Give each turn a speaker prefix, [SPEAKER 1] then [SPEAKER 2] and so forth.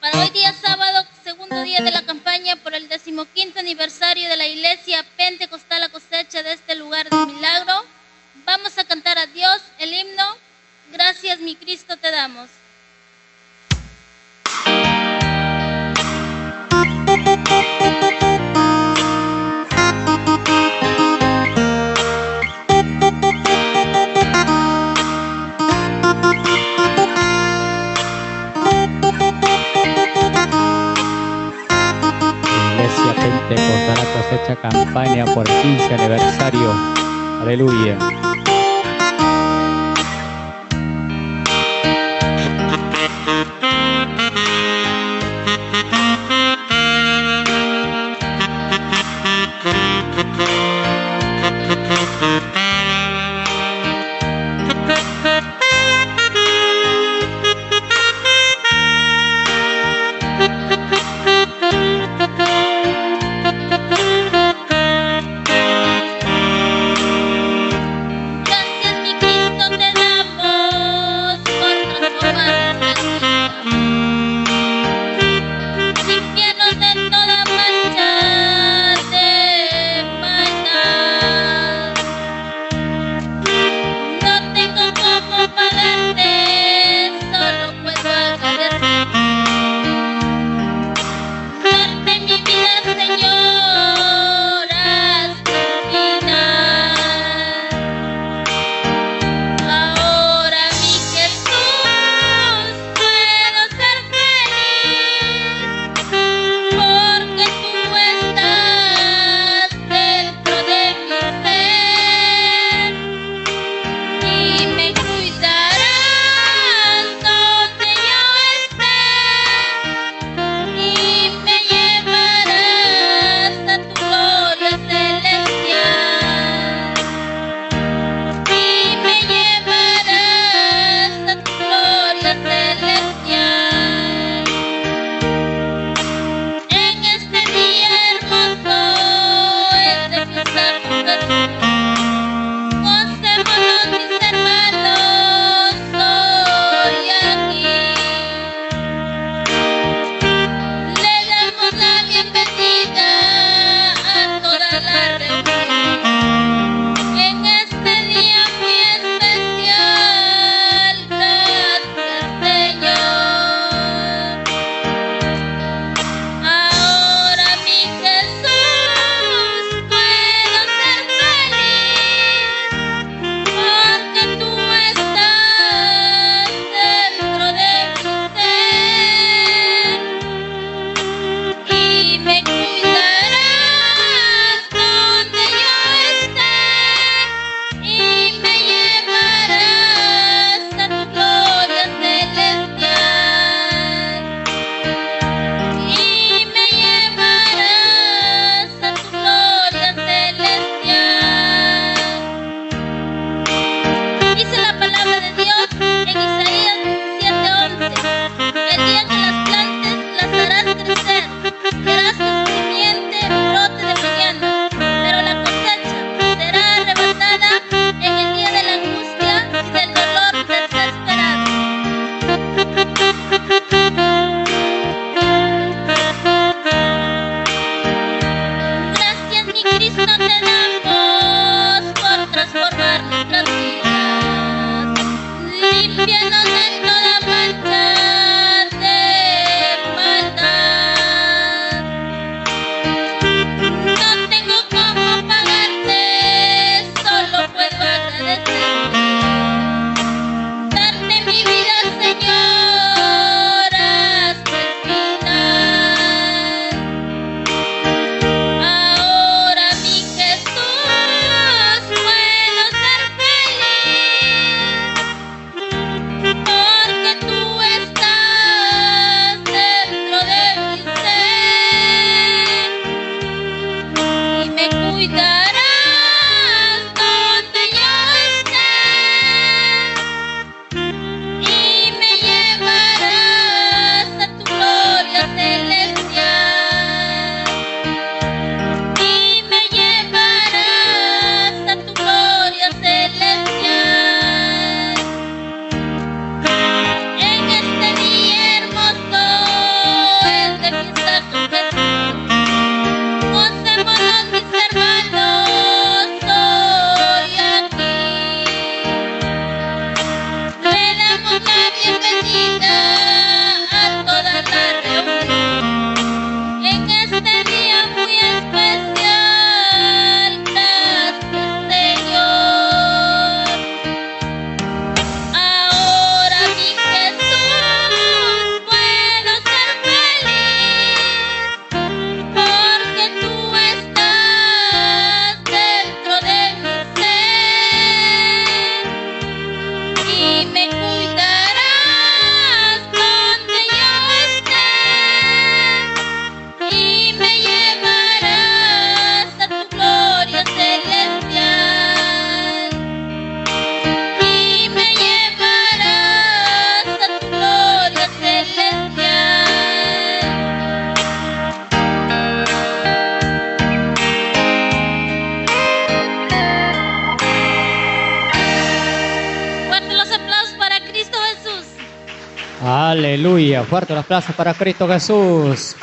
[SPEAKER 1] Para hoy día sábado, segundo día de la campaña por el decimoquinto aniversario de la iglesia Pentecostal a cosecha de este lugar de milagro, vamos a cantar a Dios el himno Gracias mi Cristo te damos.
[SPEAKER 2] Campaña por 15 aniversario. Aleluya.
[SPEAKER 1] na na na make believe.
[SPEAKER 2] Aleluya. Fuerte los aplausos para Cristo Jesús.